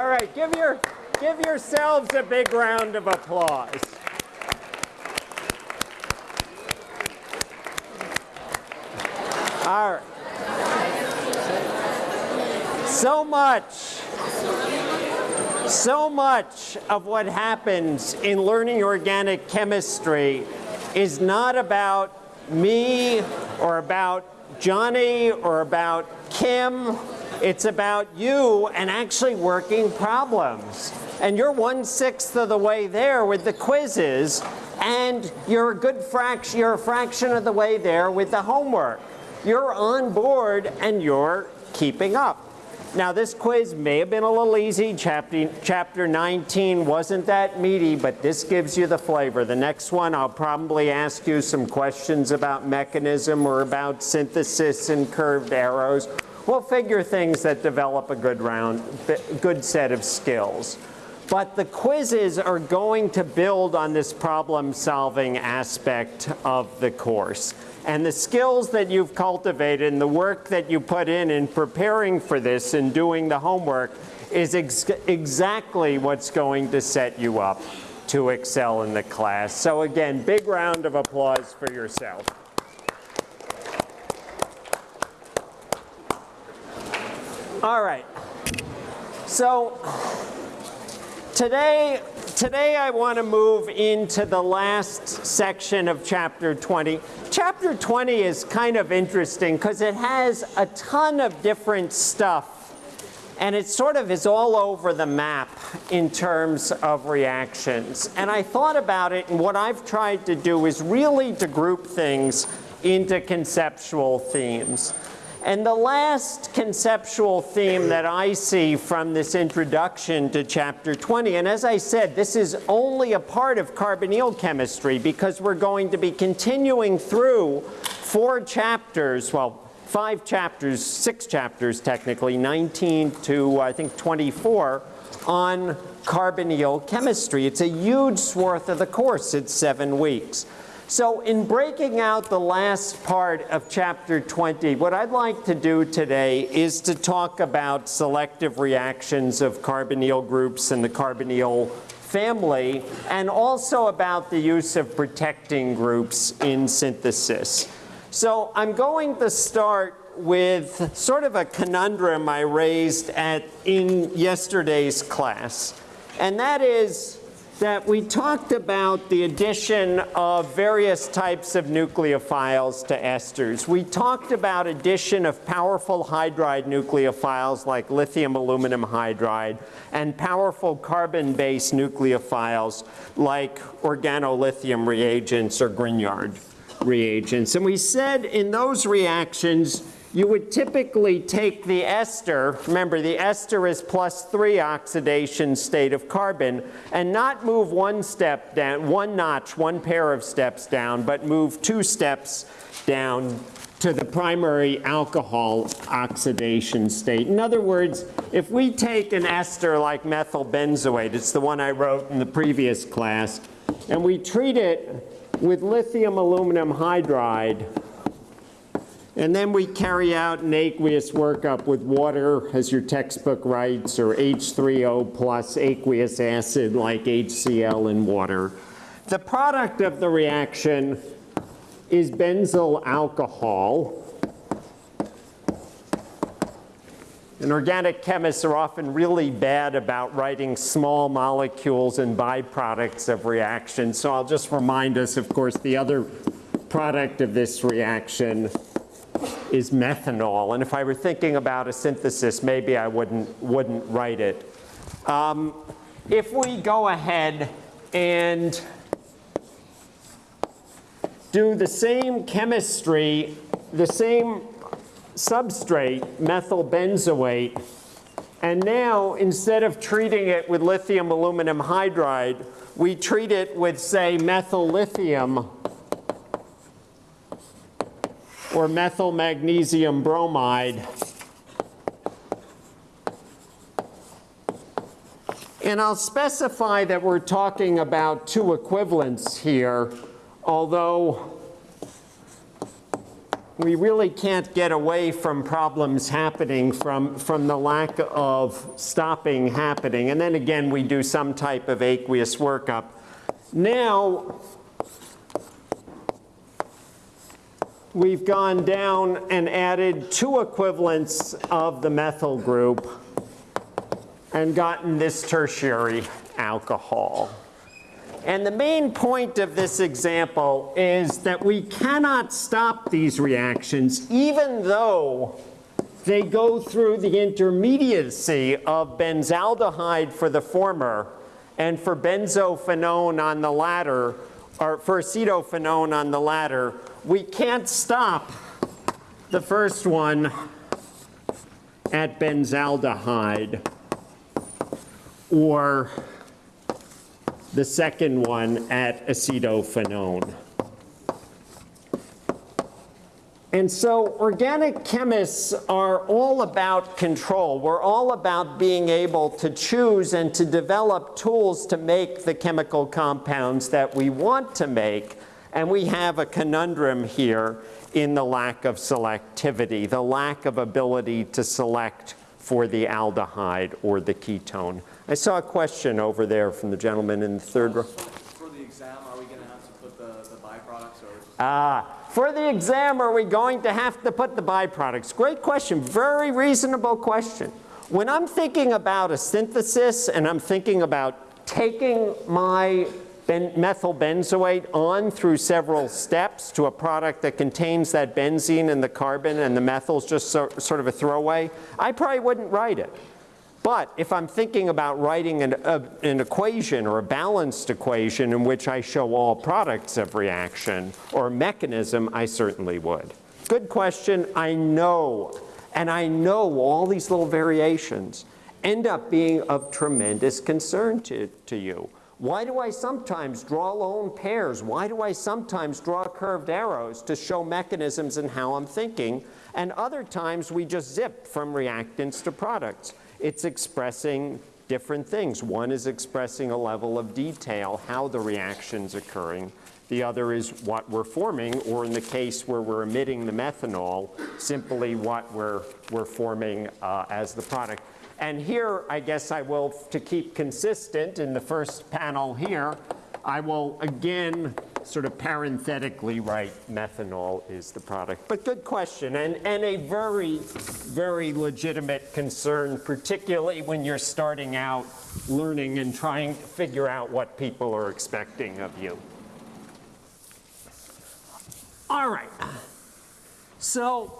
All right, give, your, give yourselves a big round of applause. All right. So much, so much of what happens in learning organic chemistry is not about me or about Johnny or about Kim. It's about you and actually working problems. And you're one-sixth of the way there with the quizzes, and you're a good fraction, you're a fraction of the way there with the homework. You're on board and you're keeping up. Now this quiz may have been a little easy. Chapter, chapter 19 wasn't that meaty, but this gives you the flavor. The next one, I'll probably ask you some questions about mechanism or about synthesis and curved arrows. We'll figure things that develop a good round, good set of skills. But the quizzes are going to build on this problem solving aspect of the course. And the skills that you've cultivated and the work that you put in in preparing for this and doing the homework is ex exactly what's going to set you up to excel in the class. So again, big round of applause for yourself. All right. So today, today I want to move into the last section of chapter 20. Chapter 20 is kind of interesting because it has a ton of different stuff and it sort of is all over the map in terms of reactions. And I thought about it and what I've tried to do is really to group things into conceptual themes. And the last conceptual theme that I see from this introduction to chapter 20, and as I said, this is only a part of carbonyl chemistry because we're going to be continuing through four chapters, well, five chapters, six chapters technically, 19 to I think 24, on carbonyl chemistry. It's a huge swath of the course. It's seven weeks. So in breaking out the last part of chapter 20, what I'd like to do today is to talk about selective reactions of carbonyl groups and the carbonyl family, and also about the use of protecting groups in synthesis. So I'm going to start with sort of a conundrum I raised at, in yesterday's class, and that is that we talked about the addition of various types of nucleophiles to esters. We talked about addition of powerful hydride nucleophiles like lithium aluminum hydride and powerful carbon-based nucleophiles like organolithium reagents or Grignard reagents. And we said in those reactions, you would typically take the ester, remember the ester is plus three oxidation state of carbon, and not move one step down, one notch, one pair of steps down, but move two steps down to the primary alcohol oxidation state. In other words, if we take an ester like methyl benzoate, it's the one I wrote in the previous class, and we treat it with lithium aluminum hydride, and then we carry out an aqueous workup with water, as your textbook writes, or H3O plus aqueous acid like HCl in water. The product of the reaction is benzyl alcohol. And organic chemists are often really bad about writing small molecules and byproducts of reactions. So I'll just remind us, of course, the other product of this reaction is methanol. And if I were thinking about a synthesis, maybe I wouldn't, wouldn't write it. Um, if we go ahead and do the same chemistry, the same substrate, methyl benzoate, and now instead of treating it with lithium aluminum hydride, we treat it with, say, methyl lithium or methyl magnesium bromide. And I'll specify that we're talking about two equivalents here, although we really can't get away from problems happening from, from the lack of stopping happening. And then again, we do some type of aqueous workup. Now, we've gone down and added two equivalents of the methyl group and gotten this tertiary alcohol. And the main point of this example is that we cannot stop these reactions even though they go through the intermediacy of benzaldehyde for the former and for benzophenone on the latter, or for acetophenone on the latter, we can't stop the first one at benzaldehyde or the second one at acetophenone. And so organic chemists are all about control. We're all about being able to choose and to develop tools to make the chemical compounds that we want to make. And we have a conundrum here in the lack of selectivity, the lack of ability to select for the aldehyde or the ketone. I saw a question over there from the gentleman in the third row. For the exam, are we going to have to put the, the byproducts or? Ah, for the exam, are we going to have to put the byproducts? Great question, very reasonable question. When I'm thinking about a synthesis and I'm thinking about taking my ben methyl benzoate on through several steps to a product that contains that benzene and the carbon and the methyl's just so, sort of a throwaway, I probably wouldn't write it. But if I'm thinking about writing an, a, an, equation or a balanced equation in which I show all products of reaction or mechanism, I certainly would. Good question. I know, and I know all these little variations end up being of tremendous concern to, to you. Why do I sometimes draw lone pairs? Why do I sometimes draw curved arrows to show mechanisms and how I'm thinking? And other times we just zip from reactants to products it's expressing different things. One is expressing a level of detail, how the reaction's occurring. The other is what we're forming, or in the case where we're emitting the methanol, simply what we're, we're forming uh, as the product. And here, I guess I will, to keep consistent in the first panel here, I will again sort of parenthetically write methanol is the product. But good question, and, and a very, very legitimate concern, particularly when you're starting out learning and trying to figure out what people are expecting of you. All right. So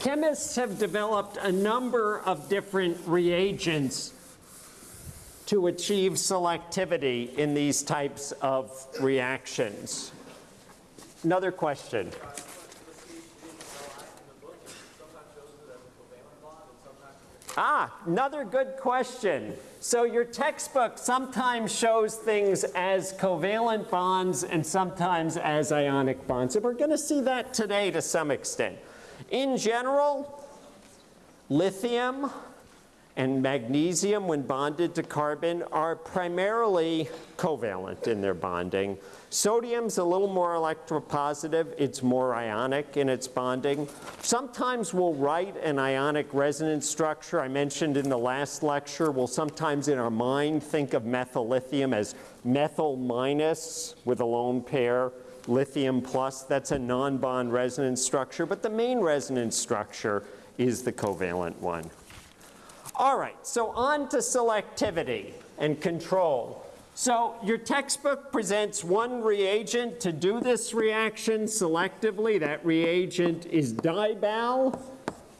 chemists have developed a number of different reagents to achieve selectivity in these types of reactions. Another question. Ah, another good question. So your textbook sometimes shows things as covalent bonds and sometimes as ionic bonds. And we're going to see that today to some extent. In general, lithium, and magnesium, when bonded to carbon, are primarily covalent in their bonding. Sodium's a little more electropositive. It's more ionic in its bonding. Sometimes we'll write an ionic resonance structure. I mentioned in the last lecture, we'll sometimes in our mind think of methyl lithium as methyl minus with a lone pair, lithium plus. That's a non-bond resonance structure, but the main resonance structure is the covalent one. All right, so on to selectivity and control. So your textbook presents one reagent to do this reaction selectively. That reagent is dibal,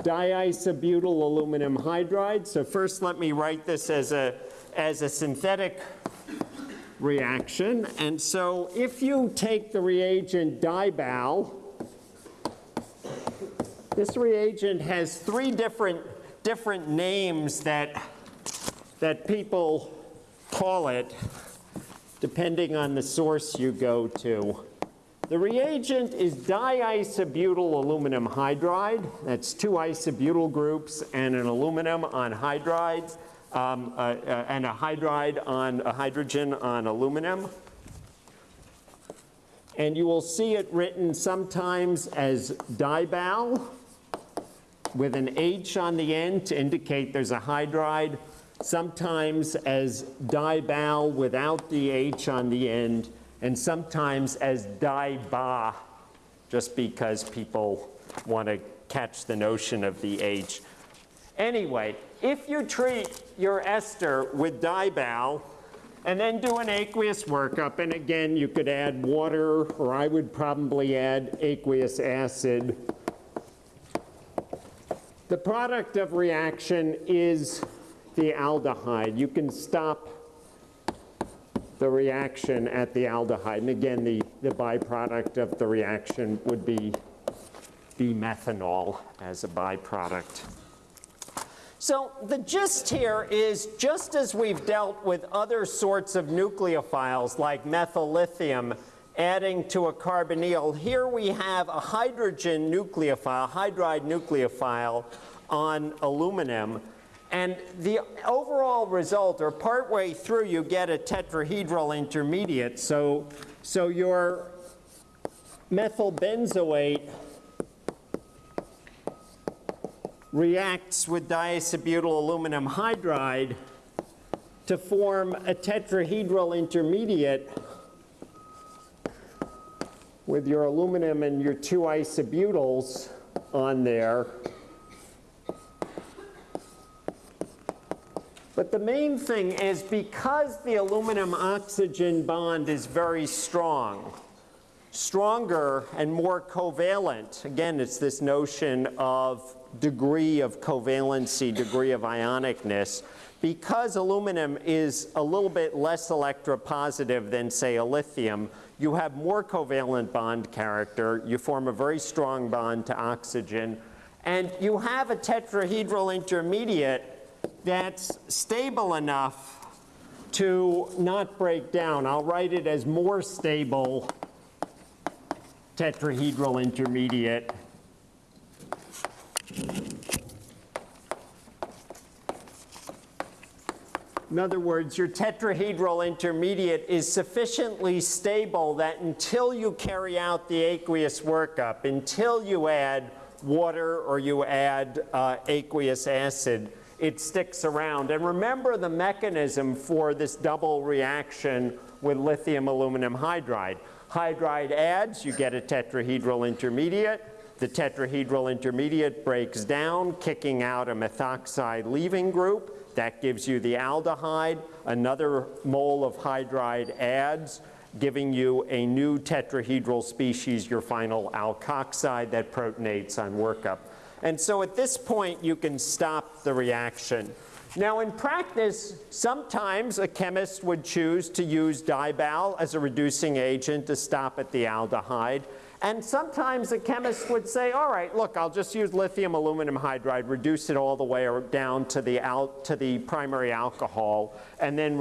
diisobutyl aluminum hydride. So first let me write this as a, as a synthetic reaction. And so if you take the reagent dibal, this reagent has three different different names that, that people call it depending on the source you go to. The reagent is diisobutyl aluminum hydride. That's two isobutyl groups and an aluminum on hydrides, um, uh, uh, and a hydride on a hydrogen on aluminum. And you will see it written sometimes as dibal with an H on the end to indicate there's a hydride, sometimes as dibal without the H on the end, and sometimes as diba, just because people want to catch the notion of the H. Anyway, if you treat your ester with dibal, and then do an aqueous workup, and again, you could add water, or I would probably add aqueous acid. The product of reaction is the aldehyde. You can stop the reaction at the aldehyde. And again, the, the byproduct of the reaction would be the methanol as a byproduct. So the gist here is just as we've dealt with other sorts of nucleophiles like methyl lithium adding to a carbonyl, here we have a hydrogen nucleophile, hydride nucleophile on aluminum. And the overall result, or partway through, you get a tetrahedral intermediate. So, so your methyl benzoate reacts with diisobutyl aluminum hydride to form a tetrahedral intermediate with your aluminum and your two isobutyls on there. But the main thing is because the aluminum oxygen bond is very strong, stronger and more covalent, again, it's this notion of degree of covalency, degree of ionicness, because aluminum is a little bit less electropositive than, say, a lithium, you have more covalent bond character, you form a very strong bond to oxygen, and you have a tetrahedral intermediate that's stable enough to not break down. I'll write it as more stable tetrahedral intermediate In other words, your tetrahedral intermediate is sufficiently stable that until you carry out the aqueous workup, until you add water or you add uh, aqueous acid, it sticks around. And remember the mechanism for this double reaction with lithium aluminum hydride. Hydride adds, you get a tetrahedral intermediate. The tetrahedral intermediate breaks down, kicking out a methoxide leaving group. That gives you the aldehyde. Another mole of hydride adds, giving you a new tetrahedral species, your final alkoxide that protonates on workup. And so at this point, you can stop the reaction. Now in practice, sometimes a chemist would choose to use dibal as a reducing agent to stop at the aldehyde. And sometimes a chemist would say, all right, look, I'll just use lithium aluminum hydride, reduce it all the way down to the, to the primary alcohol, and then,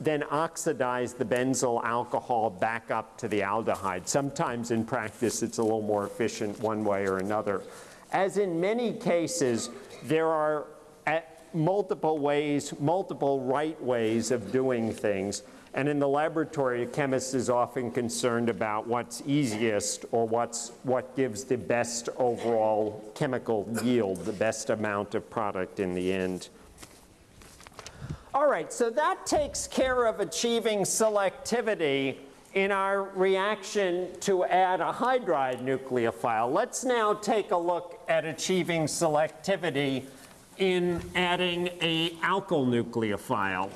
then oxidize the benzyl alcohol back up to the aldehyde. Sometimes in practice, it's a little more efficient one way or another. As in many cases, there are multiple ways, multiple right ways of doing things. And in the laboratory, a chemist is often concerned about what's easiest or what's, what gives the best overall chemical yield, the best amount of product in the end. All right, so that takes care of achieving selectivity in our reaction to add a hydride nucleophile. Let's now take a look at achieving selectivity in adding a alkyl nucleophile.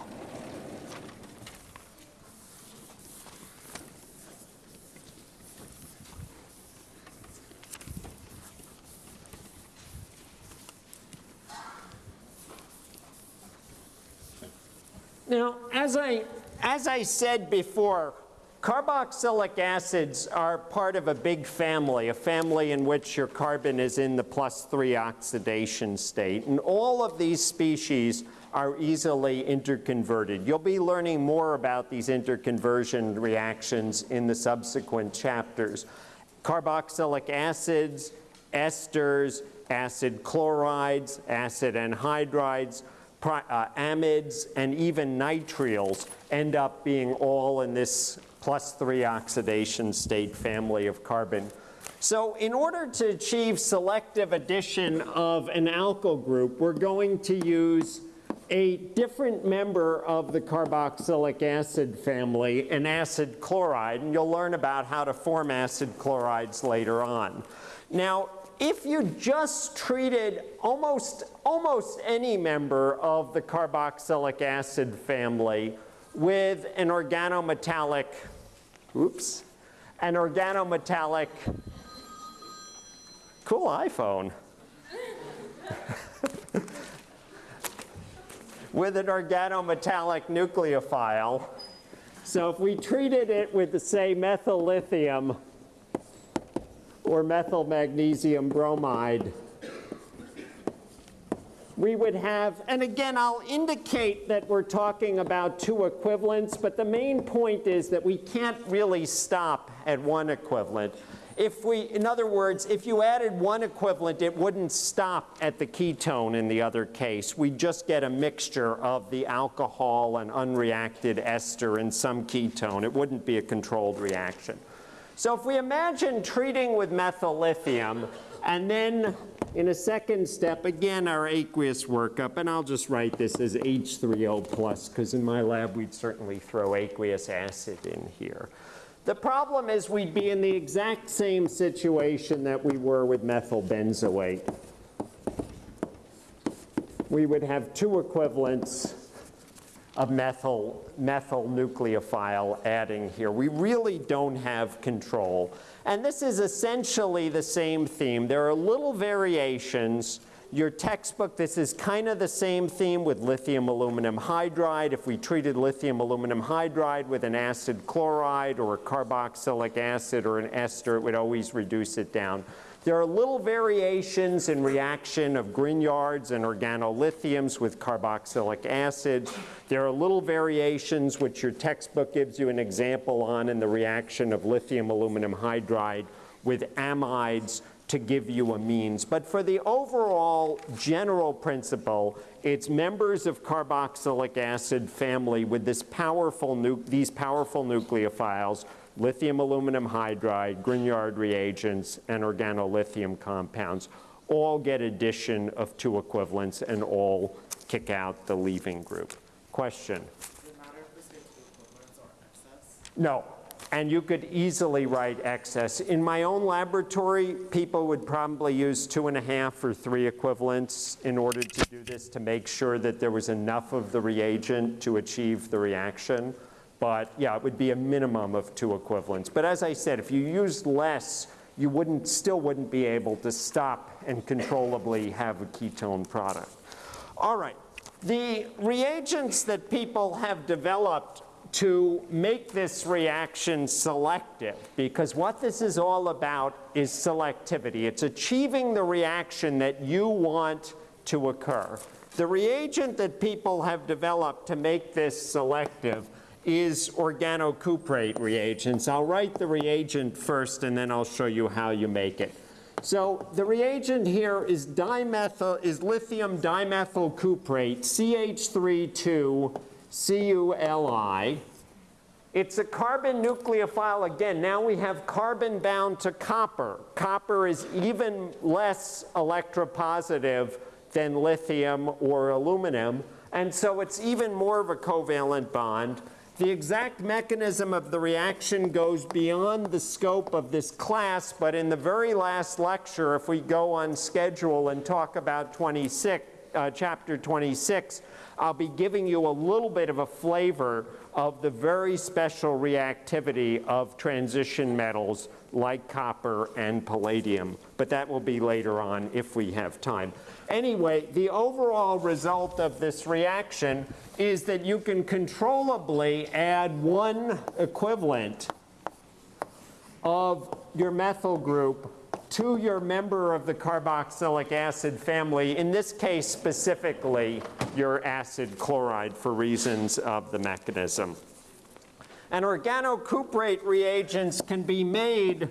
Now, as I, as I said before, carboxylic acids are part of a big family, a family in which your carbon is in the plus three oxidation state. And all of these species are easily interconverted. You'll be learning more about these interconversion reactions in the subsequent chapters. Carboxylic acids, esters, acid chlorides, acid anhydrides, uh, amides, and even nitriles end up being all in this plus three oxidation state family of carbon. So in order to achieve selective addition of an alkyl group, we're going to use a different member of the carboxylic acid family, an acid chloride, and you'll learn about how to form acid chlorides later on. Now, if you just treated almost, almost any member of the carboxylic acid family with an organometallic, oops, an organometallic, cool iPhone. with an organometallic nucleophile. So if we treated it with, the, say, methyl lithium or methyl magnesium bromide, we would have, and again, I'll indicate that we're talking about two equivalents, but the main point is that we can't really stop at one equivalent. If we, in other words, if you added one equivalent, it wouldn't stop at the ketone in the other case. We just get a mixture of the alcohol and unreacted ester and some ketone. It wouldn't be a controlled reaction. So if we imagine treating with methyl lithium, and then in a second step, again, our aqueous workup, and I'll just write this as H3O plus, because in my lab we'd certainly throw aqueous acid in here. The problem is we'd be in the exact same situation that we were with methyl benzoate. We would have two equivalents of methyl, methyl nucleophile adding here. We really don't have control. And this is essentially the same theme. There are little variations. Your textbook, this is kind of the same theme with lithium aluminum hydride. If we treated lithium aluminum hydride with an acid chloride or a carboxylic acid or an ester, it would always reduce it down. There are little variations in reaction of Grignards and organolithiums with carboxylic acid. There are little variations which your textbook gives you an example on in the reaction of lithium aluminum hydride with amides to give you amines. But for the overall general principle, it's members of carboxylic acid family with this powerful these powerful nucleophiles lithium aluminum hydride, Grignard reagents, and organolithium compounds all get addition of two equivalents and all kick out the leaving group. Question? Does it matter if this two equivalents or excess? No. And you could easily write excess. In my own laboratory, people would probably use two and a half or three equivalents in order to do this to make sure that there was enough of the reagent to achieve the reaction. But yeah, it would be a minimum of two equivalents. But as I said, if you used less, you wouldn't, still wouldn't be able to stop and controllably have a ketone product. All right, the reagents that people have developed to make this reaction selective, because what this is all about is selectivity. It's achieving the reaction that you want to occur. The reagent that people have developed to make this selective is organocuprate reagents. I'll write the reagent first and then I'll show you how you make it. So the reagent here is dimethyl is lithium dimethyl cuprate CH32 CuLi. It's a carbon nucleophile again. Now we have carbon bound to copper. Copper is even less electropositive than lithium or aluminum, and so it's even more of a covalent bond. The exact mechanism of the reaction goes beyond the scope of this class, but in the very last lecture, if we go on schedule and talk about 26, uh, chapter 26, I'll be giving you a little bit of a flavor of the very special reactivity of transition metals like copper and palladium, but that will be later on if we have time. Anyway, the overall result of this reaction is that you can controllably add one equivalent of your methyl group to your member of the carboxylic acid family, in this case specifically your acid chloride for reasons of the mechanism. And organocuprate reagents can be made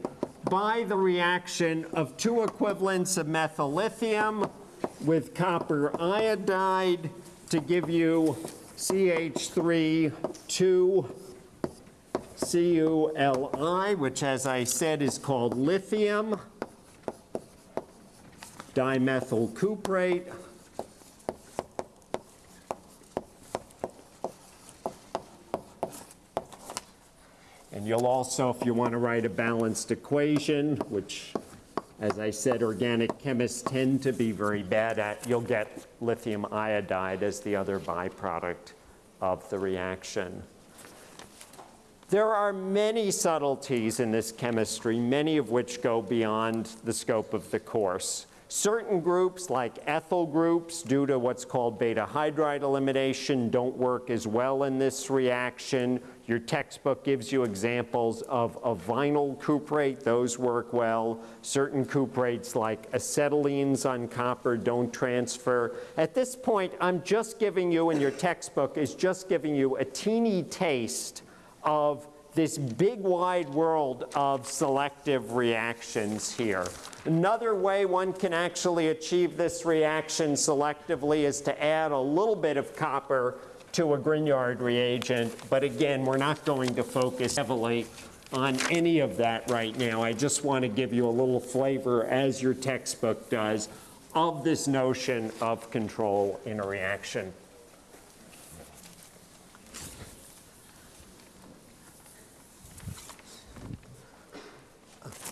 by the reaction of two equivalents of methyl lithium with copper iodide to give you CH3 2 CuLi, which as I said is called lithium dimethyl cuprate. And you'll also, if you want to write a balanced equation, which, as I said, organic chemists tend to be very bad at, you'll get lithium iodide as the other byproduct of the reaction. There are many subtleties in this chemistry, many of which go beyond the scope of the course. Certain groups, like ethyl groups, due to what's called beta hydride elimination, don't work as well in this reaction. Your textbook gives you examples of a vinyl cuprate. Those work well. Certain cuprates, like acetylenes on copper, don't transfer. At this point, I'm just giving you, and your textbook, is just giving you a teeny taste of this big wide world of selective reactions here. Another way one can actually achieve this reaction selectively is to add a little bit of copper to a Grignard reagent, but again, we're not going to focus heavily on any of that right now. I just want to give you a little flavor, as your textbook does, of this notion of control in a reaction.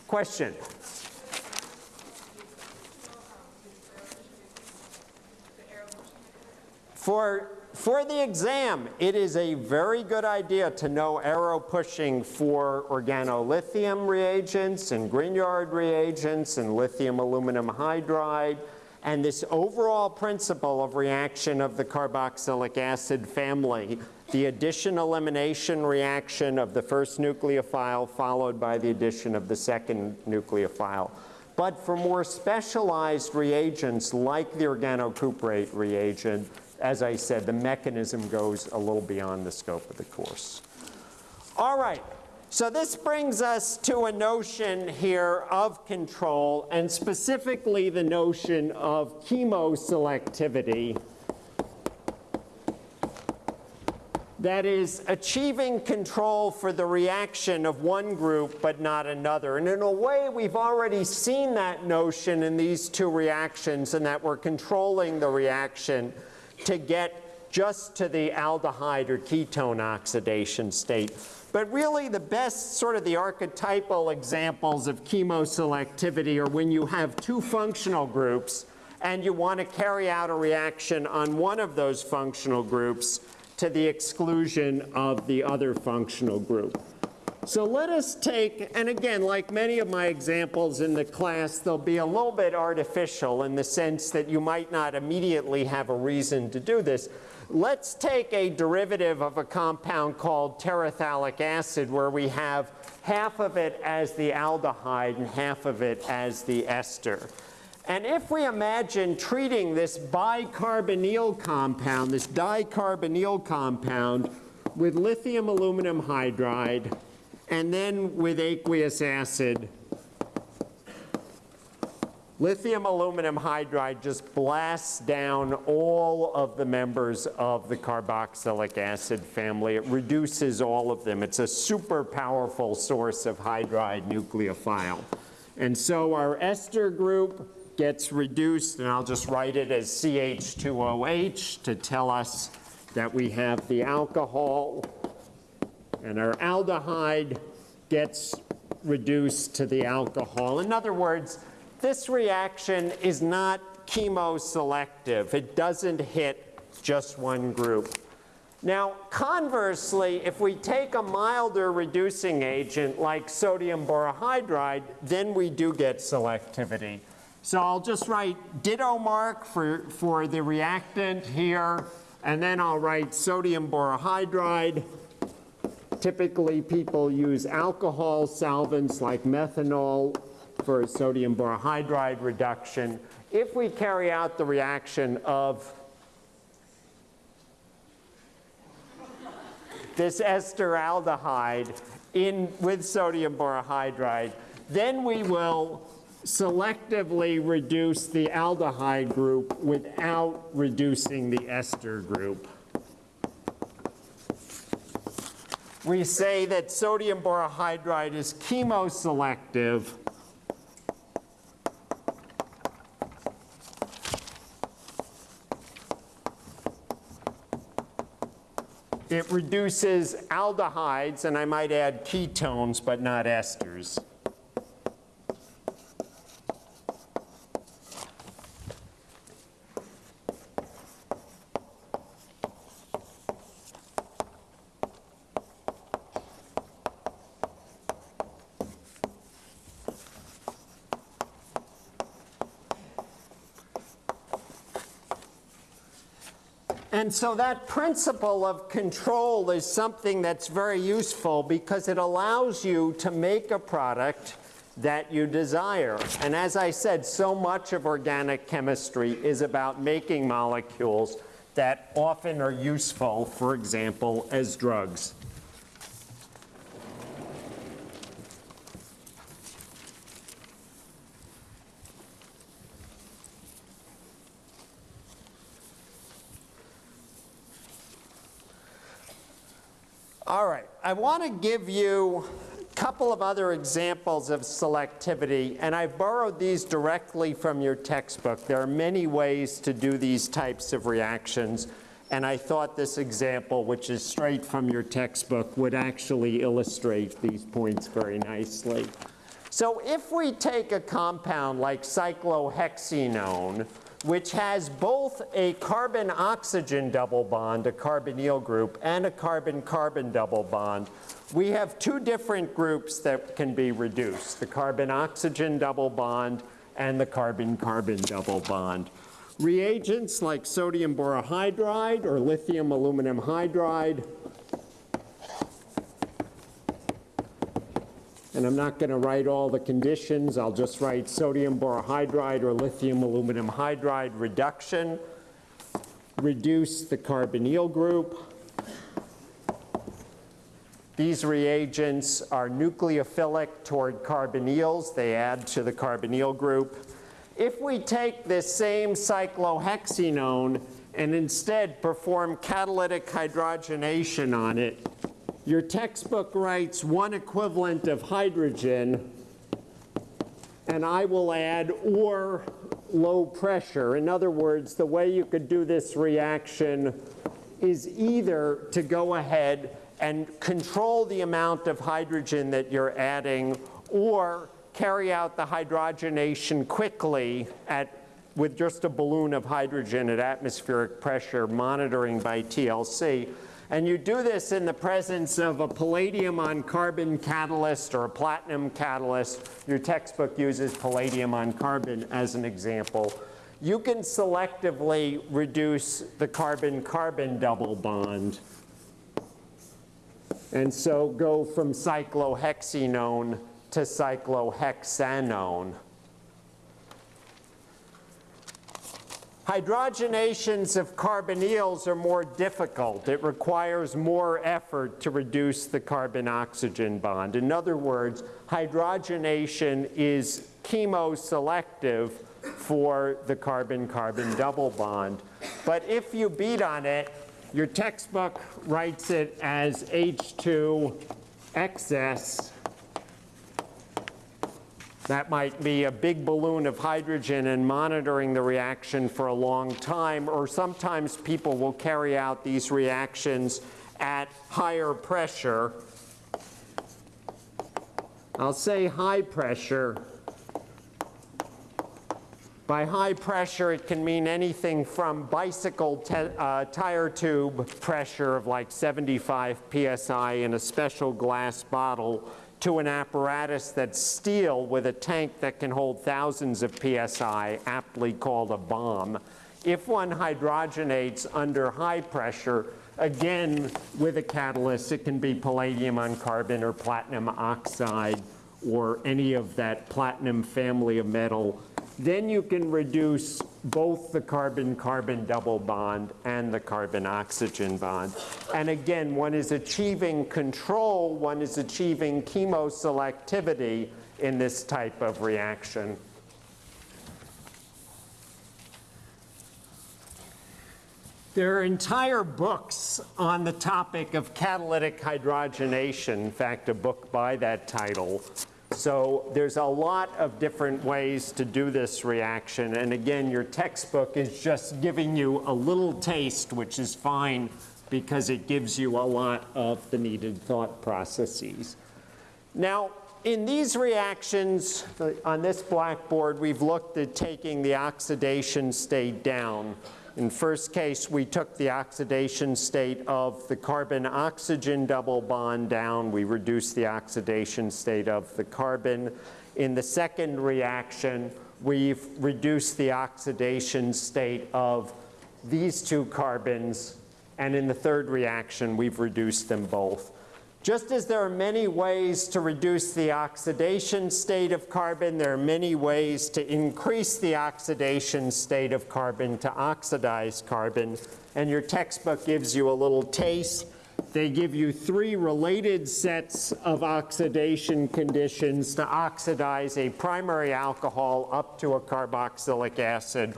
Question? For, for the exam, it is a very good idea to know arrow pushing for organolithium reagents and Grignard reagents and lithium aluminum hydride and this overall principle of reaction of the carboxylic acid family, the addition-elimination reaction of the first nucleophile followed by the addition of the second nucleophile. But for more specialized reagents like the organocuprate reagent, as I said, the mechanism goes a little beyond the scope of the course. All right, so this brings us to a notion here of control, and specifically the notion of chemoselectivity. That is achieving control for the reaction of one group but not another. And in a way, we've already seen that notion in these two reactions and that we're controlling the reaction to get just to the aldehyde or ketone oxidation state. But really the best sort of the archetypal examples of chemoselectivity are when you have two functional groups and you want to carry out a reaction on one of those functional groups to the exclusion of the other functional group. So let us take, and again, like many of my examples in the class, they'll be a little bit artificial in the sense that you might not immediately have a reason to do this. Let's take a derivative of a compound called terephthalic acid where we have half of it as the aldehyde and half of it as the ester. And if we imagine treating this bicarbonyl compound, this dicarbonyl compound, with lithium aluminum hydride, and then with aqueous acid, lithium aluminum hydride just blasts down all of the members of the carboxylic acid family. It reduces all of them. It's a super powerful source of hydride nucleophile. And so our ester group gets reduced, and I'll just write it as CH2OH to tell us that we have the alcohol and our aldehyde gets reduced to the alcohol. In other words, this reaction is not chemoselective. It doesn't hit just one group. Now, conversely, if we take a milder reducing agent like sodium borohydride, then we do get selectivity. So I'll just write ditto mark for, for the reactant here, and then I'll write sodium borohydride Typically, people use alcohol solvents like methanol for sodium borohydride reduction. If we carry out the reaction of this ester aldehyde in, with sodium borohydride, then we will selectively reduce the aldehyde group without reducing the ester group. We say that sodium borohydride is chemoselective It reduces aldehydes, and I might add ketones, but not esters. And so that principle of control is something that's very useful because it allows you to make a product that you desire. And as I said, so much of organic chemistry is about making molecules that often are useful, for example, as drugs. All right, I want to give you a couple of other examples of selectivity, and I've borrowed these directly from your textbook. There are many ways to do these types of reactions, and I thought this example, which is straight from your textbook, would actually illustrate these points very nicely. So if we take a compound like cyclohexenone, which has both a carbon-oxygen double bond, a carbonyl group, and a carbon-carbon double bond, we have two different groups that can be reduced, the carbon-oxygen double bond and the carbon-carbon double bond. Reagents like sodium borohydride or lithium aluminum hydride and I'm not going to write all the conditions. I'll just write sodium borohydride or lithium aluminum hydride reduction, reduce the carbonyl group. These reagents are nucleophilic toward carbonyls. They add to the carbonyl group. If we take this same cyclohexenone and instead perform catalytic hydrogenation on it, your textbook writes one equivalent of hydrogen, and I will add or low pressure. In other words, the way you could do this reaction is either to go ahead and control the amount of hydrogen that you're adding or carry out the hydrogenation quickly at, with just a balloon of hydrogen at atmospheric pressure monitoring by TLC. And you do this in the presence of a palladium on carbon catalyst or a platinum catalyst. Your textbook uses palladium on carbon as an example. You can selectively reduce the carbon-carbon double bond. And so go from cyclohexenone to cyclohexanone. Hydrogenations of carbonyls are more difficult. It requires more effort to reduce the carbon-oxygen bond. In other words, hydrogenation is chemoselective for the carbon-carbon double bond. But if you beat on it, your textbook writes it as H2 excess that might be a big balloon of hydrogen and monitoring the reaction for a long time, or sometimes people will carry out these reactions at higher pressure. I'll say high pressure. By high pressure, it can mean anything from bicycle uh, tire tube pressure of like 75 psi in a special glass bottle to an apparatus that's steel with a tank that can hold thousands of psi, aptly called a bomb. If one hydrogenates under high pressure, again, with a catalyst, it can be palladium on carbon or platinum oxide or any of that platinum family of metal then you can reduce both the carbon-carbon double bond and the carbon-oxygen bond. And again, one is achieving control, one is achieving chemoselectivity in this type of reaction. There are entire books on the topic of catalytic hydrogenation. In fact, a book by that title so there's a lot of different ways to do this reaction. And again, your textbook is just giving you a little taste, which is fine because it gives you a lot of the needed thought processes. Now, in these reactions uh, on this blackboard, we've looked at taking the oxidation state down. In first case, we took the oxidation state of the carbon-oxygen double bond down. We reduced the oxidation state of the carbon. In the second reaction, we've reduced the oxidation state of these two carbons. And in the third reaction, we've reduced them both. Just as there are many ways to reduce the oxidation state of carbon, there are many ways to increase the oxidation state of carbon to oxidize carbon. And your textbook gives you a little taste. They give you three related sets of oxidation conditions to oxidize a primary alcohol up to a carboxylic acid.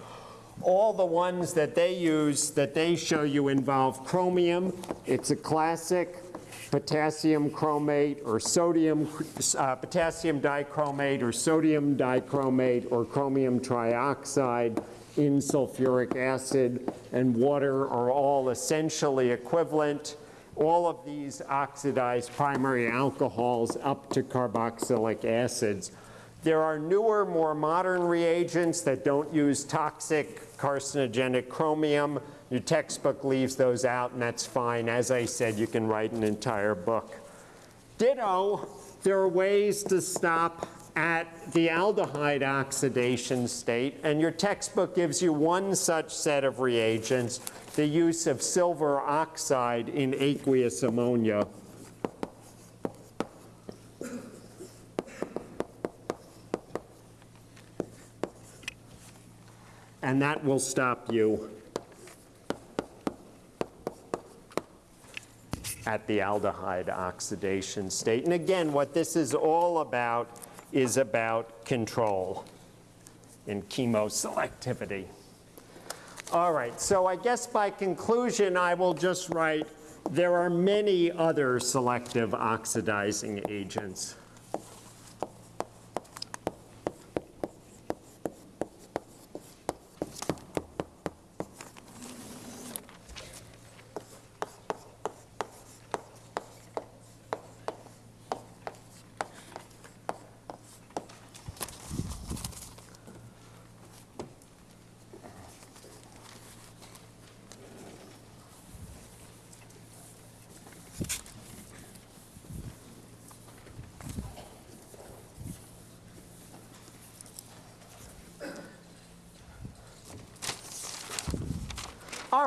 All the ones that they use, that they show you involve chromium. It's a classic potassium chromate or sodium, uh, potassium dichromate or sodium dichromate or chromium trioxide in sulfuric acid and water are all essentially equivalent. All of these oxidize primary alcohols up to carboxylic acids. There are newer, more modern reagents that don't use toxic carcinogenic chromium your textbook leaves those out, and that's fine. As I said, you can write an entire book. Ditto, there are ways to stop at the aldehyde oxidation state, and your textbook gives you one such set of reagents, the use of silver oxide in aqueous ammonia. And that will stop you at the aldehyde oxidation state. And again, what this is all about is about control in chemoselectivity. All right, so I guess by conclusion, I will just write, there are many other selective oxidizing agents.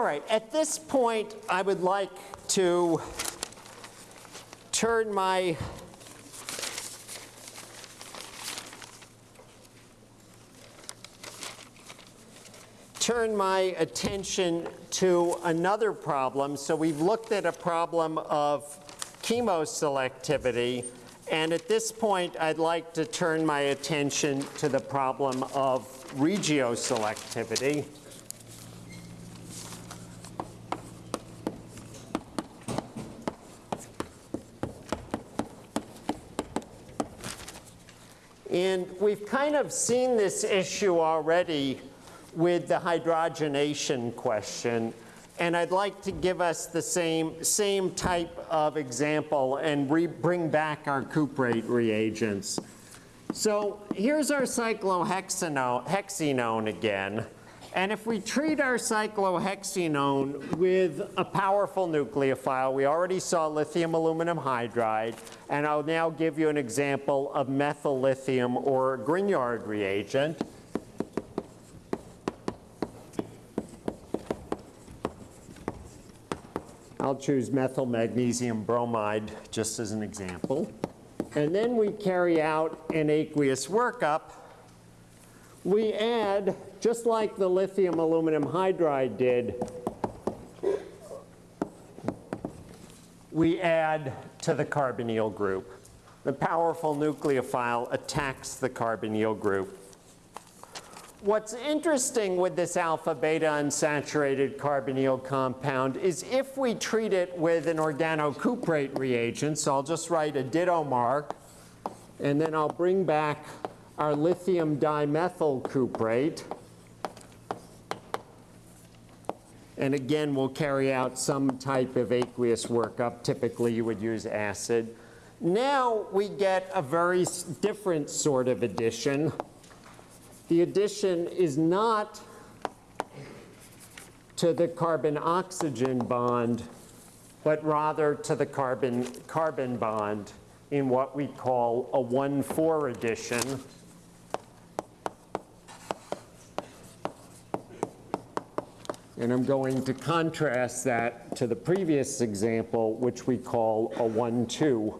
Right, at this point, I would like to turn my turn my attention to another problem. So we've looked at a problem of chemoselectivity, and at this point, I'd like to turn my attention to the problem of regioselectivity. And we've kind of seen this issue already with the hydrogenation question. And I'd like to give us the same, same type of example and bring back our cuprate reagents. So here's our cyclohexenone again. And if we treat our cyclohexenone with a powerful nucleophile, we already saw lithium aluminum hydride, and I'll now give you an example of methyl lithium or Grignard reagent. I'll choose methyl magnesium bromide just as an example. And then we carry out an aqueous workup. We add just like the lithium aluminum hydride did, we add to the carbonyl group. The powerful nucleophile attacks the carbonyl group. what's interesting with this alpha beta unsaturated carbonyl compound is if we treat it with an organocuprate reagent, so I'll just write a ditto mark, and then I'll bring back our lithium dimethyl cuprate. And again, we'll carry out some type of aqueous workup. Typically, you would use acid. Now we get a very different sort of addition. The addition is not to the carbon-oxygen bond, but rather to the carbon-carbon bond in what we call a 1,4 addition. And I'm going to contrast that to the previous example, which we call a 1-2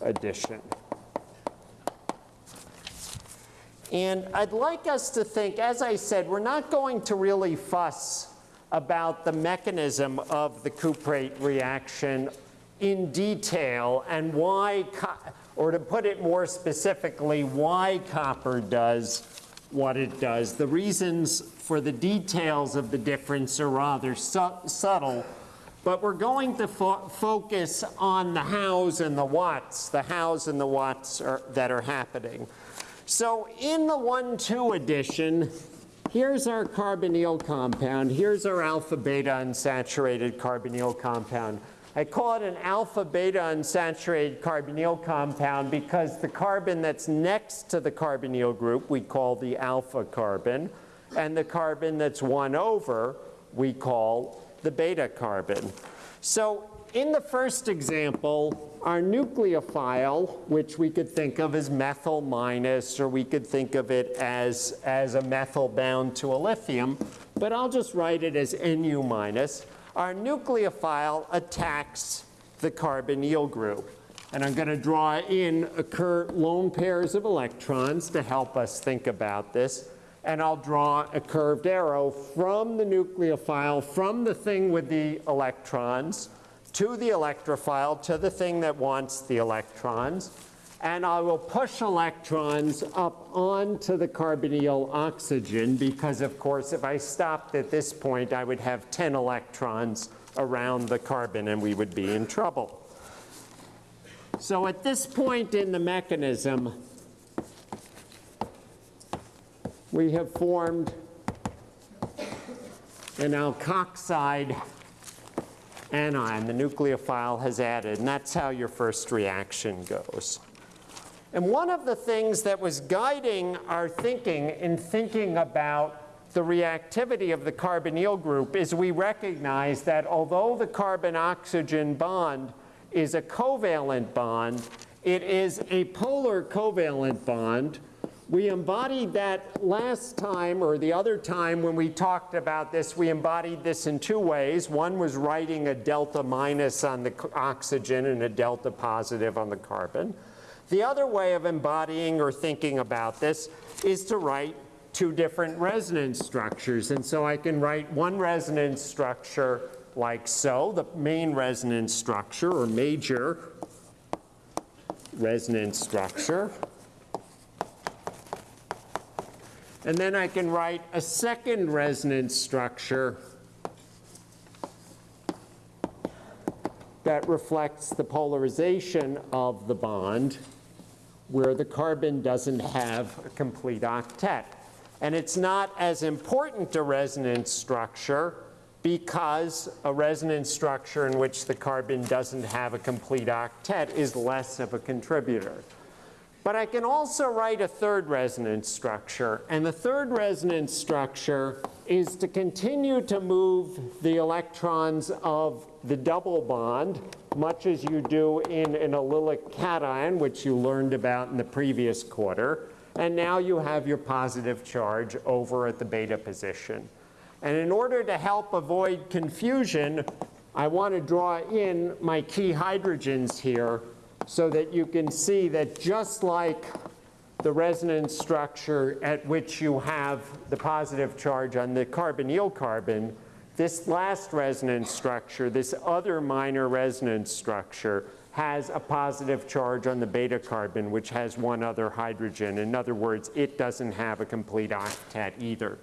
addition. And I'd like us to think, as I said, we're not going to really fuss about the mechanism of the cuprate reaction in detail and why, or to put it more specifically, why copper does what it does. The reasons for the details of the difference are rather su- subtle, but we're going to fo- focus on the hows and the whats, the hows and the whats are, that are happening. So in the 1-2 addition, here's our carbonyl compound. Here's our alpha beta unsaturated carbonyl compound. I call it an alpha beta unsaturated carbonyl compound because the carbon that's next to the carbonyl group we call the alpha carbon, and the carbon that's one over we call the beta carbon. So in the first example, our nucleophile, which we could think of as methyl minus, or we could think of it as, as a methyl bound to a lithium, but I'll just write it as Nu minus. Our nucleophile attacks the carbonyl group. And I'm going to draw in occur lone pairs of electrons to help us think about this. And I'll draw a curved arrow from the nucleophile, from the thing with the electrons, to the electrophile, to the thing that wants the electrons. And I will push electrons up onto the carbonyl oxygen because, of course, if I stopped at this point, I would have 10 electrons around the carbon and we would be in trouble. So at this point in the mechanism, we have formed an alkoxide anion. The nucleophile has added, and that's how your first reaction goes. And one of the things that was guiding our thinking in thinking about the reactivity of the carbonyl group is we recognize that although the carbon-oxygen bond is a covalent bond, it is a polar covalent bond. We embodied that last time, or the other time when we talked about this, we embodied this in two ways. One was writing a delta minus on the oxygen and a delta positive on the carbon. The other way of embodying or thinking about this is to write two different resonance structures. And so I can write one resonance structure like so, the main resonance structure or major resonance structure. And then I can write a second resonance structure that reflects the polarization of the bond where the carbon doesn't have a complete octet. And it's not as important a resonance structure because a resonance structure in which the carbon doesn't have a complete octet is less of a contributor. But I can also write a third resonance structure. And the third resonance structure is to continue to move the electrons of the double bond, much as you do in an allylic cation, which you learned about in the previous quarter. And now you have your positive charge over at the beta position. And in order to help avoid confusion, I want to draw in my key hydrogens here so that you can see that just like the resonance structure at which you have the positive charge on the carbonyl carbon, this last resonance structure, this other minor resonance structure, has a positive charge on the beta carbon, which has one other hydrogen. In other words, it doesn't have a complete octet either.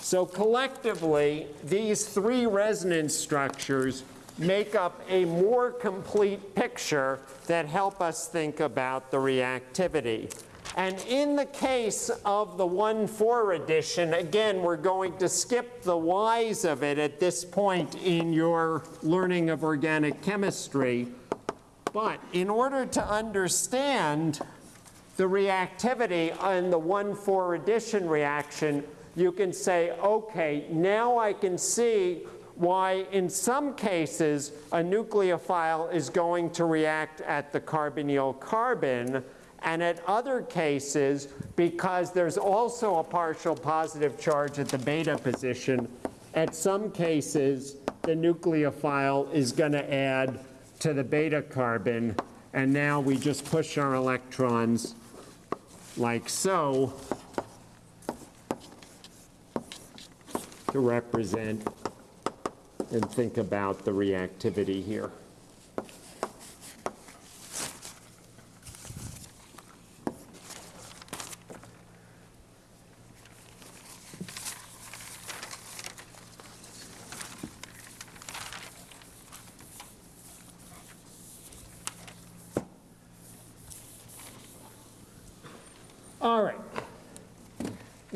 So collectively, these three resonance structures make up a more complete picture that help us think about the reactivity. And in the case of the 1,4 addition, again, we're going to skip the whys of it at this point in your learning of organic chemistry. But in order to understand the reactivity in the 1,4 addition reaction, you can say, okay, now I can see why in some cases a nucleophile is going to react at the carbonyl carbon, and at other cases, because there's also a partial positive charge at the beta position, at some cases the nucleophile is going to add to the beta carbon, and now we just push our electrons like so to represent and think about the reactivity here.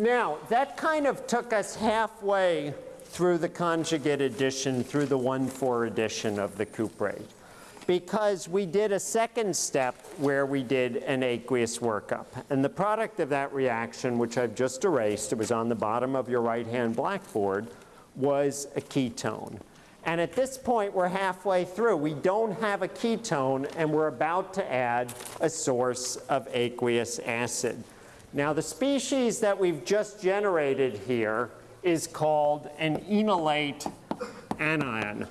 Now, that kind of took us halfway through the conjugate addition, through the 1,4 addition of the cuprate. Because we did a second step where we did an aqueous workup. And the product of that reaction, which I've just erased, it was on the bottom of your right-hand blackboard, was a ketone. And at this point, we're halfway through. We don't have a ketone, and we're about to add a source of aqueous acid. Now, the species that we've just generated here is called an enolate anion.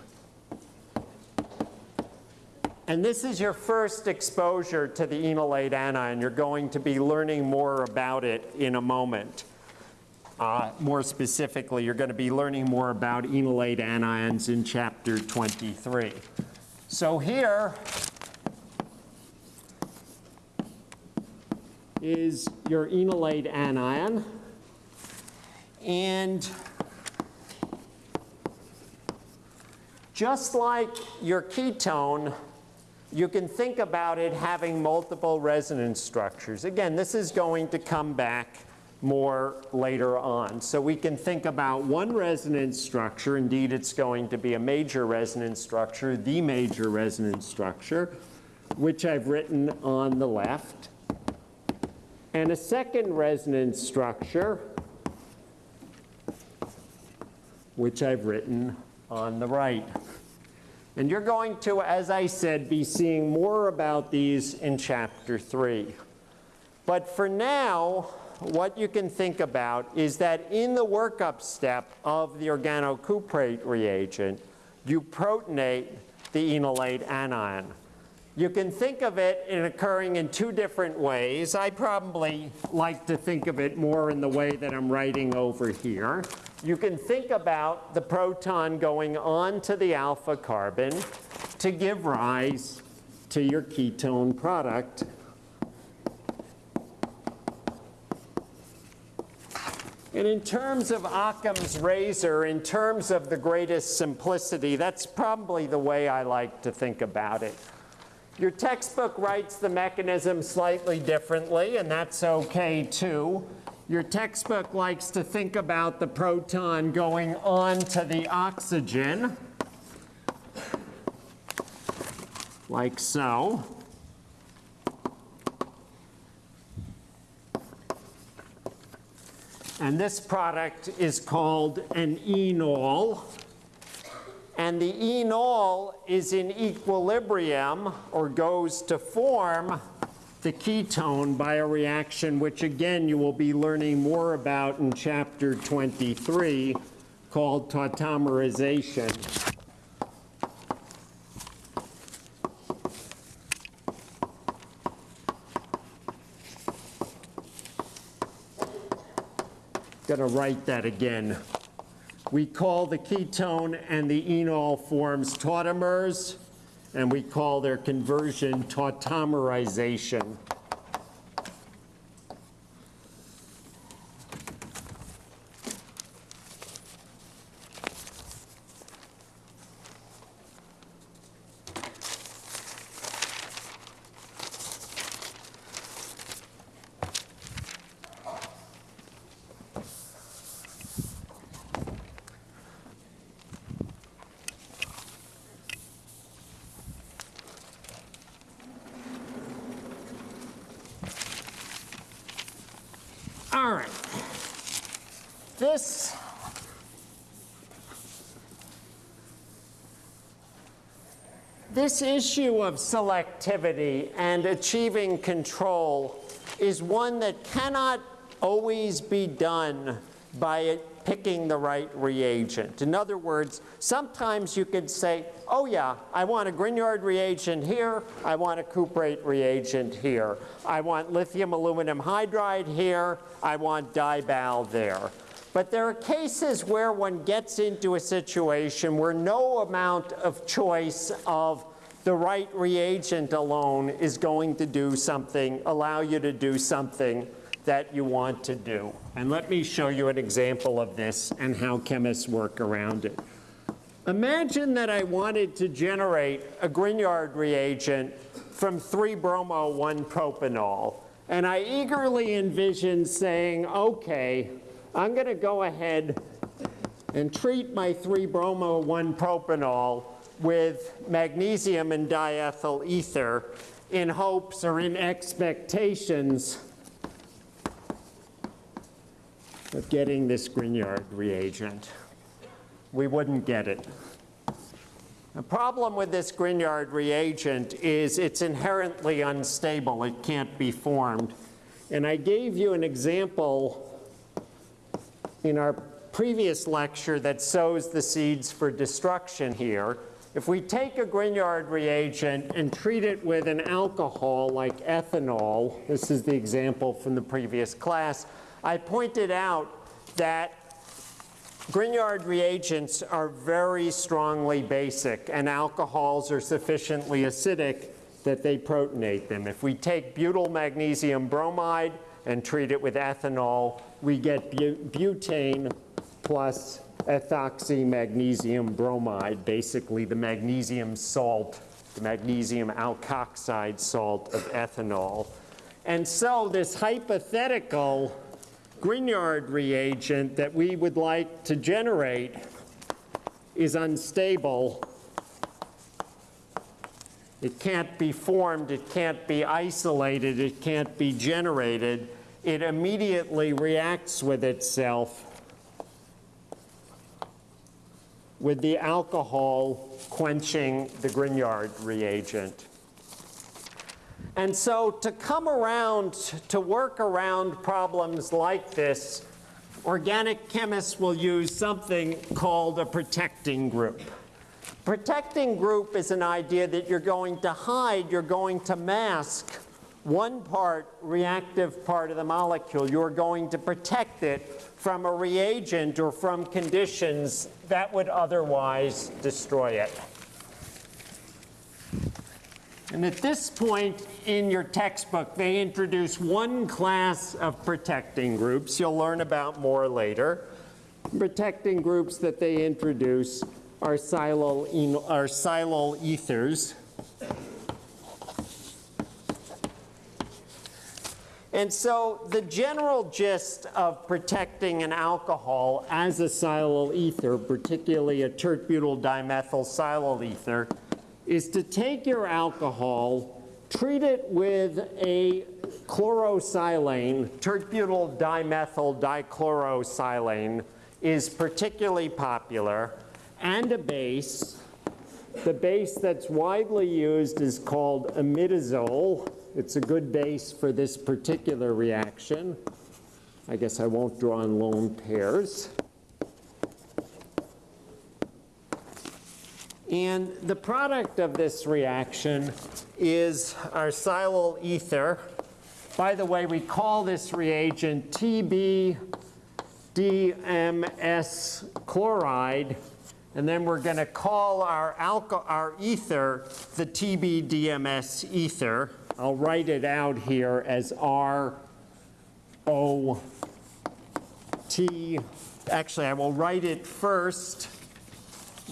And this is your first exposure to the enolate anion. You're going to be learning more about it in a moment. Uh, more specifically, you're going to be learning more about enolate anions in chapter 23. So here is your enolate anion. And just like your ketone, you can think about it having multiple resonance structures. Again, this is going to come back more later on. So we can think about one resonance structure. Indeed, it's going to be a major resonance structure, the major resonance structure, which I've written on the left. And a second resonance structure, which I've written on the right. And you're going to, as I said, be seeing more about these in chapter three. But for now, what you can think about is that in the workup step of the organocuprate reagent, you protonate the enolate anion. You can think of it in occurring in two different ways. I probably like to think of it more in the way that I'm writing over here. You can think about the proton going on to the alpha carbon to give rise to your ketone product. And in terms of Occam's razor, in terms of the greatest simplicity, that's probably the way I like to think about it. Your textbook writes the mechanism slightly differently, and that's okay too. Your textbook likes to think about the proton going on to the oxygen, like so. And this product is called an enol. And the enol is in equilibrium or goes to form the ketone by a reaction which again you will be learning more about in chapter 23 called tautomerization. To write that again. We call the ketone and the enol forms tautomers, and we call their conversion tautomerization. All right. This This issue of selectivity and achieving control is one that cannot always be done by picking the right reagent. In other words, sometimes you could say, oh yeah, I want a Grignard reagent here, I want a cuprate reagent here, I want lithium aluminum hydride here, I want dibal there. But there are cases where one gets into a situation where no amount of choice of the right reagent alone is going to do something, allow you to do something that you want to do. And let me show you an example of this and how chemists work around it. Imagine that I wanted to generate a Grignard reagent from 3-bromo-1-propanol. And I eagerly envisioned saying, okay, I'm going to go ahead and treat my 3-bromo-1-propanol with magnesium and diethyl ether in hopes or in expectations of getting this Grignard reagent. We wouldn't get it. The problem with this Grignard reagent is it's inherently unstable. It can't be formed. And I gave you an example in our previous lecture that sows the seeds for destruction here. If we take a Grignard reagent and treat it with an alcohol like ethanol, this is the example from the previous class, I pointed out that Grignard reagents are very strongly basic and alcohols are sufficiently acidic that they protonate them. If we take butyl magnesium bromide and treat it with ethanol, we get butane plus ethoxy magnesium bromide, basically the magnesium salt, the magnesium alkoxide salt of ethanol. And so this hypothetical Grignard reagent that we would like to generate is unstable. It can't be formed, it can't be isolated, it can't be generated. It immediately reacts with itself with the alcohol quenching the Grignard reagent. And so to come around, to work around problems like this, organic chemists will use something called a protecting group. Protecting group is an idea that you're going to hide, you're going to mask one part, reactive part of the molecule. You're going to protect it from a reagent or from conditions that would otherwise destroy it. And at this point in your textbook, they introduce one class of protecting groups. You'll learn about more later. Protecting groups that they introduce are silyl, are silyl ethers. And so the general gist of protecting an alcohol as a silyl ether, particularly a tert-butyl dimethyl silyl ether, is to take your alcohol, treat it with a chlorosilane, tert-butyl dimethyl dichlorosilane is particularly popular, and a base. The base that's widely used is called imidazole. It's a good base for this particular reaction. I guess I won't draw in lone pairs. And the product of this reaction is our silyl ether. By the way, we call this reagent TBDMS chloride And then we're going to call our, our ether the TBDMS ether. I'll write it out here as R O T. Actually, I will write it first,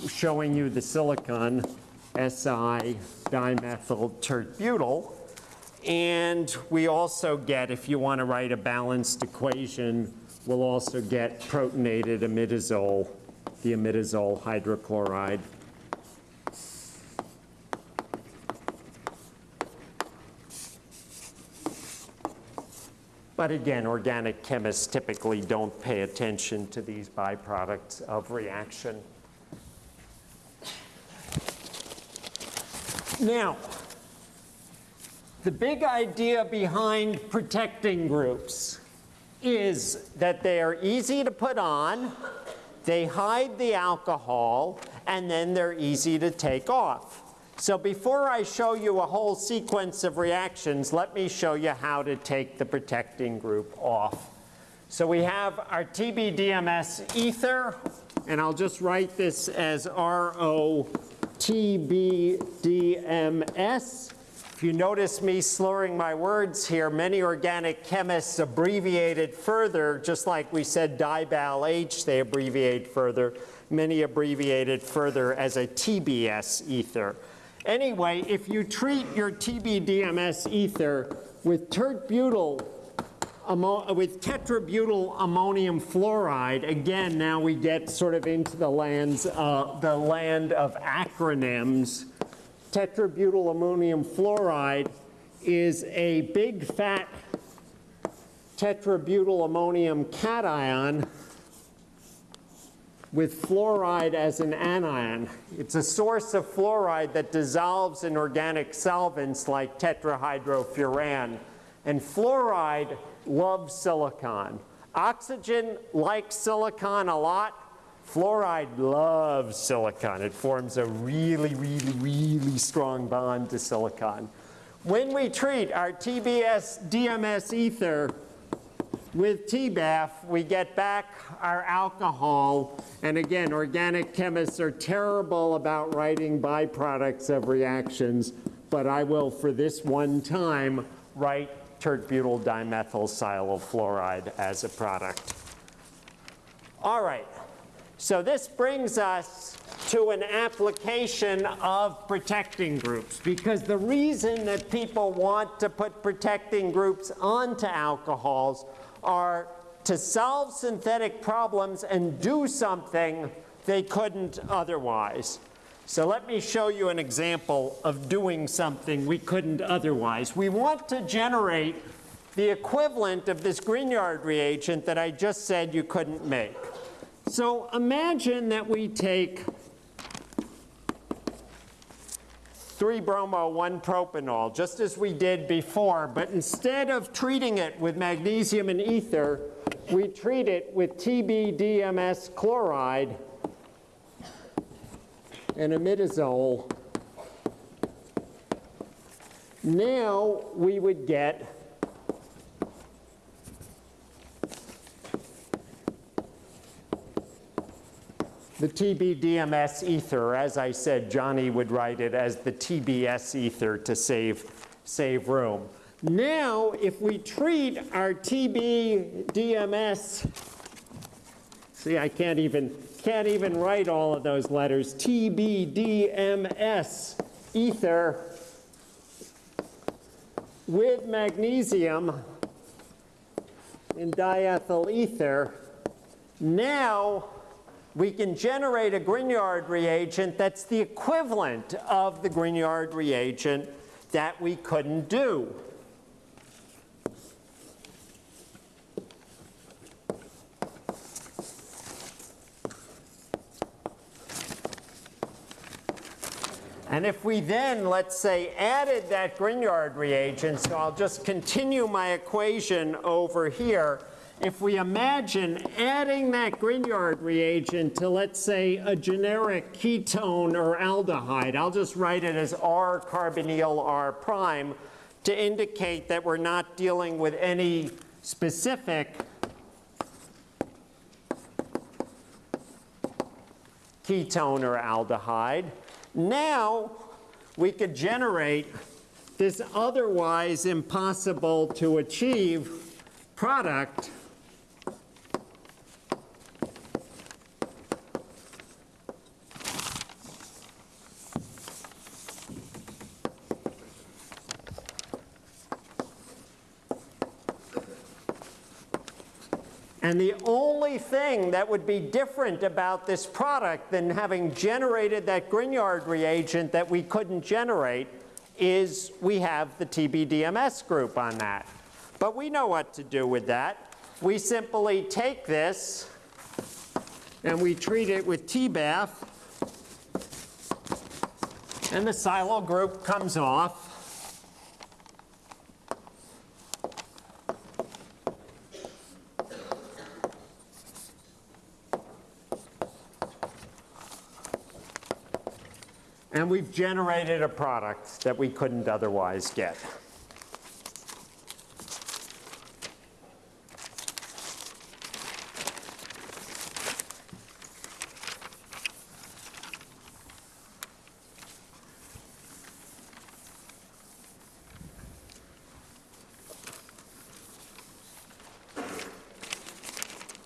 showing you the silicon, Si dimethyl tert-butyl. And we also get, if you want to write a balanced equation, we'll also get protonated imidazole, the imidazole hydrochloride. But again, organic chemists typically don't pay attention to these byproducts of reaction. Now, the big idea behind protecting groups is that they are easy to put on, they hide the alcohol, and then they're easy to take off. So before I show you a whole sequence of reactions, let me show you how to take the protecting group off. So we have our TBDMS ether, and I'll just write this as ROTBDMS. If you notice me slurring my words here, many organic chemists abbreviate it further, just like we said dibal H, they abbreviate further. Many abbreviate it further as a TBS ether. Anyway, if you treat your TBDMS ether with tert-butyl with tetrabutyl ammonium fluoride, again, now we get sort of into the lands, uh, the land of acronyms. Tetrabutyl ammonium fluoride is a big fat tetrabutyl ammonium cation with fluoride as an anion. It's a source of fluoride that dissolves in organic solvents like tetrahydrofuran. And fluoride loves silicon. Oxygen likes silicon a lot. Fluoride loves silicon. It forms a really, really, really strong bond to silicon. When we treat our TBS DMS ether with TBAF, we get back our alcohol. And again, organic chemists are terrible about writing byproducts of reactions, but I will, for this one time, write tert-butyl dimethyl silyl as a product. All right, so this brings us to an application of protecting groups because the reason that people want to put protecting groups onto alcohols are to solve synthetic problems and do something they couldn't otherwise. So let me show you an example of doing something we couldn't otherwise. We want to generate the equivalent of this Grignard reagent that I just said you couldn't make. So imagine that we take 3-bromo, 1-propanol, just as we did before, but instead of treating it with magnesium and ether, we treat it with TBDMS chloride and imidazole. Now we would get the TBDMS ether, as I said, Johnny would write it as the TBS ether to save, save room. Now, if we treat our TBDMS, see, I can't even, can't even write all of those letters, TBDMS ether with magnesium in diethyl ether, now we can generate a Grignard reagent that's the equivalent of the Grignard reagent that we couldn't do. And if we then, let's say, added that Grignard reagent, so I'll just continue my equation over here, if we imagine adding that Grignard reagent to, let's say, a generic ketone or aldehyde, I'll just write it as R carbonyl R prime to indicate that we're not dealing with any specific ketone or aldehyde. Now we could generate this otherwise impossible to achieve product And the only thing that would be different about this product than having generated that Grignard reagent that we couldn't generate is we have the TBDMS group on that. But we know what to do with that. We simply take this and we treat it with TBAF and the silyl group comes off. And we've generated a product that we couldn't otherwise get.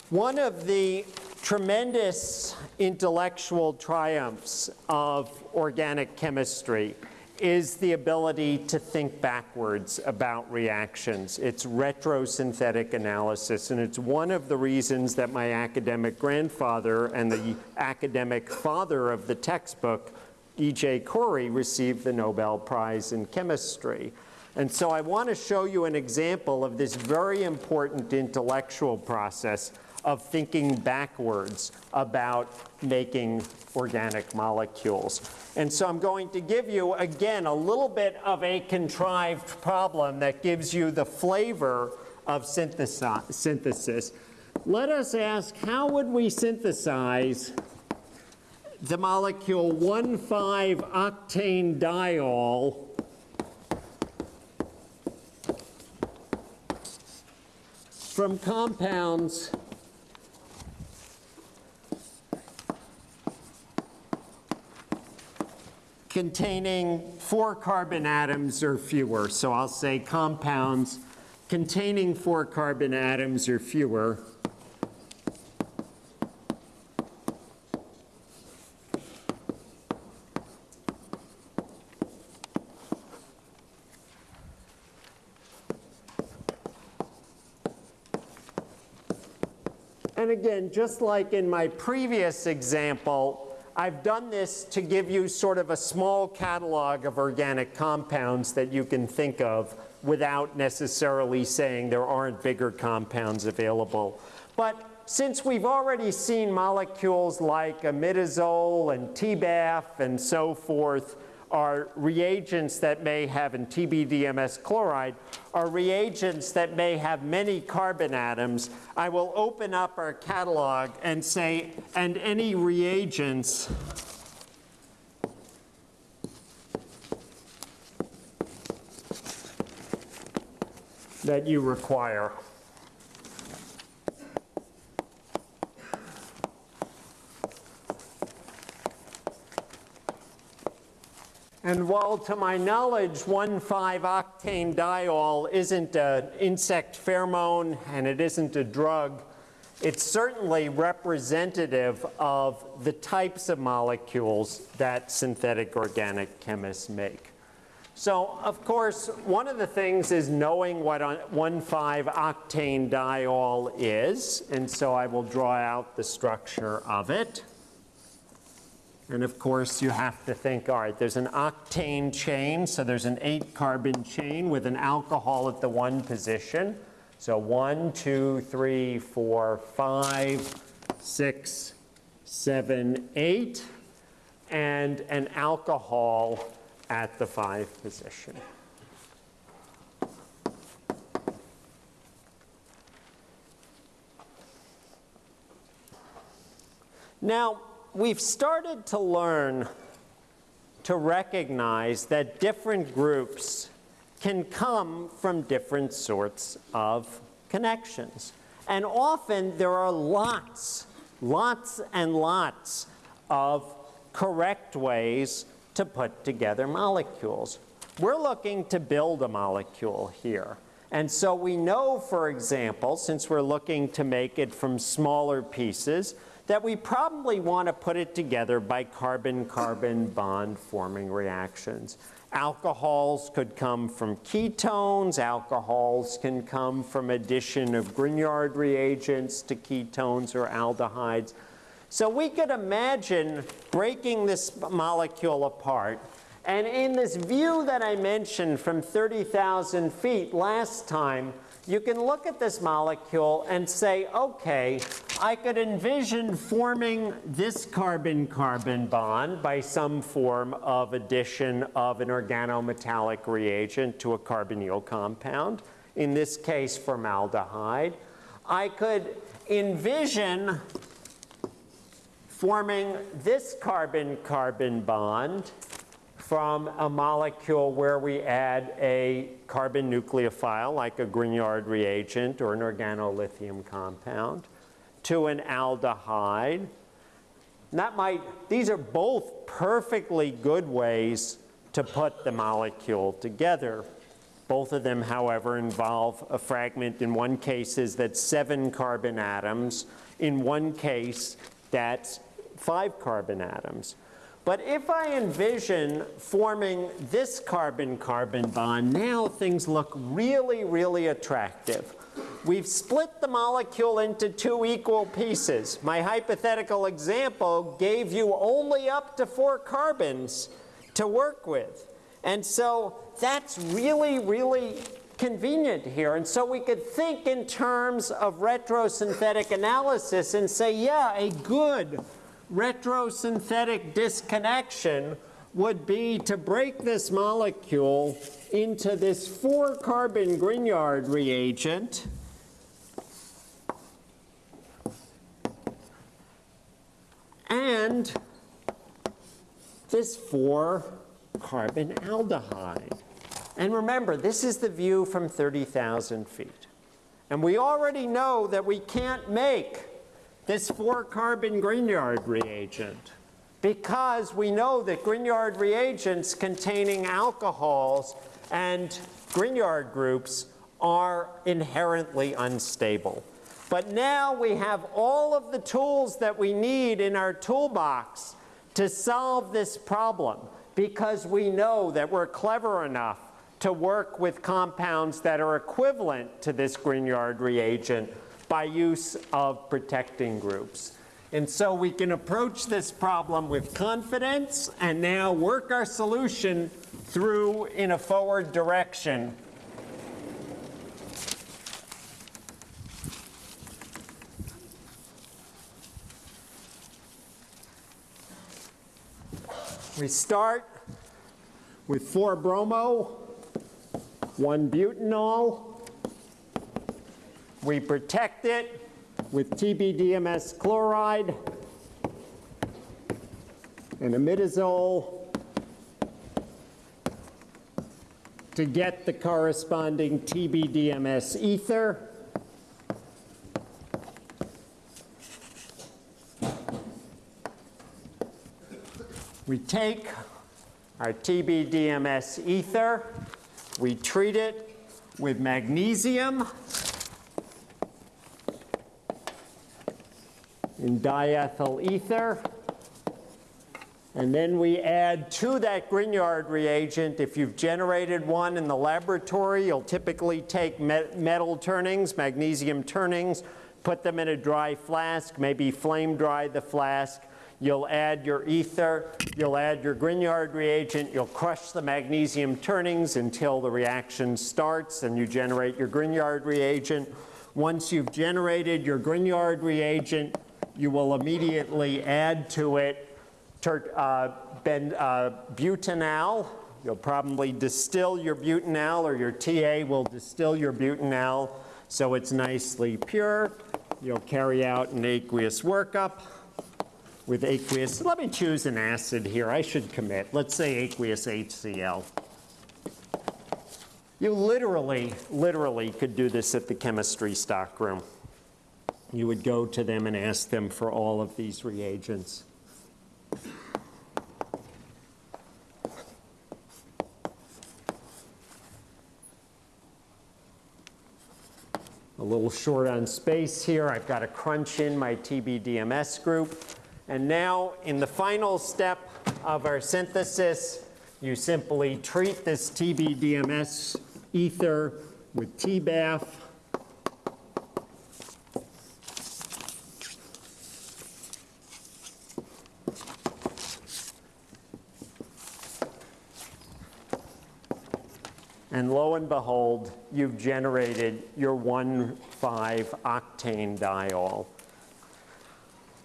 One of the tremendous intellectual triumphs of organic chemistry is the ability to think backwards about reactions. It's retrosynthetic analysis, and it's one of the reasons that my academic grandfather and the academic father of the textbook, E.J. Corey, received the Nobel Prize in Chemistry. And so I want to show you an example of this very important intellectual process of thinking backwards about making organic molecules. And so I'm going to give you, again, a little bit of a contrived problem that gives you the flavor of synthesis. Let us ask, how would we synthesize the molecule 1,5-octane diol from compounds containing four carbon atoms or fewer. So I'll say compounds containing four carbon atoms or fewer. And again, just like in my previous example, I've done this to give you sort of a small catalog of organic compounds that you can think of without necessarily saying there aren't bigger compounds available. But since we've already seen molecules like imidazole and TBAF and so forth are reagents that may have, in TBDMS chloride, are reagents that may have many carbon atoms, I will open up our catalog and say, and any reagents that you require. And while to my knowledge, 1,5-octane diol isn't an insect pheromone and it isn't a drug, it's certainly representative of the types of molecules that synthetic organic chemists make. So, of course, one of the things is knowing what 1,5-octane diol is, and so I will draw out the structure of it. And of course, you have to think, all right, there's an octane chain, so there's an eight carbon chain with an alcohol at the one position. So one, two, three, four, five, six, seven, eight, and an alcohol at the five position. Now, we've started to learn to recognize that different groups can come from different sorts of connections. And often there are lots, lots and lots of correct ways to put together molecules. We're looking to build a molecule here. And so we know, for example, since we're looking to make it from smaller pieces, that we probably want to put it together by carbon-carbon bond forming reactions. Alcohols could come from ketones. Alcohols can come from addition of Grignard reagents to ketones or aldehydes. So we could imagine breaking this molecule apart. And in this view that I mentioned from 30,000 feet last time, you can look at this molecule and say, okay, I could envision forming this carbon-carbon bond by some form of addition of an organometallic reagent to a carbonyl compound, in this case formaldehyde. I could envision forming this carbon-carbon bond from a molecule where we add a carbon nucleophile, like a Grignard reagent or an organolithium compound, to an aldehyde. That might, these are both perfectly good ways to put the molecule together. Both of them, however, involve a fragment. In one case is that seven carbon atoms. In one case, that's five carbon atoms. But if I envision forming this carbon-carbon bond, now things look really, really attractive. We've split the molecule into two equal pieces. My hypothetical example gave you only up to four carbons to work with. And so that's really, really convenient here. And so we could think in terms of retrosynthetic analysis and say, yeah, a good retrosynthetic disconnection would be to break this molecule into this four carbon Grignard reagent and this four carbon aldehyde. And remember, this is the view from 30,000 feet. And we already know that we can't make this four carbon Grignard reagent because we know that Grignard reagents containing alcohols and Grignard groups are inherently unstable. But now we have all of the tools that we need in our toolbox to solve this problem because we know that we're clever enough to work with compounds that are equivalent to this Grignard reagent by use of protecting groups. And so we can approach this problem with confidence and now work our solution through in a forward direction. We start with 4-bromo, 1-butanol, we protect it with TBDMS chloride and imidazole to get the corresponding TBDMS ether. We take our TBDMS ether, we treat it with magnesium in diethyl ether. And then we add to that Grignard reagent, if you've generated one in the laboratory, you'll typically take metal turnings, magnesium turnings, put them in a dry flask, maybe flame dry the flask. You'll add your ether, you'll add your Grignard reagent, you'll crush the magnesium turnings until the reaction starts and you generate your Grignard reagent. Once you've generated your Grignard reagent, you will immediately add to it uh, ben, uh, butanal. You'll probably distill your butanal or your TA will distill your butanal so it's nicely pure. You'll carry out an aqueous workup with aqueous. Let me choose an acid here. I should commit. Let's say aqueous HCl. You literally, literally could do this at the chemistry stockroom you would go to them and ask them for all of these reagents. A little short on space here. I've got to crunch in my TBDMS group. And now in the final step of our synthesis, you simply treat this TBDMS ether with TBAF And lo and behold, you've generated your 1,5-octane diol.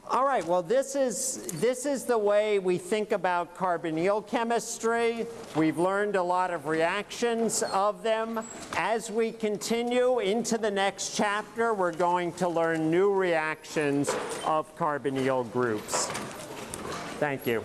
All right, well, this is, this is the way we think about carbonyl chemistry. We've learned a lot of reactions of them. As we continue into the next chapter, we're going to learn new reactions of carbonyl groups. Thank you.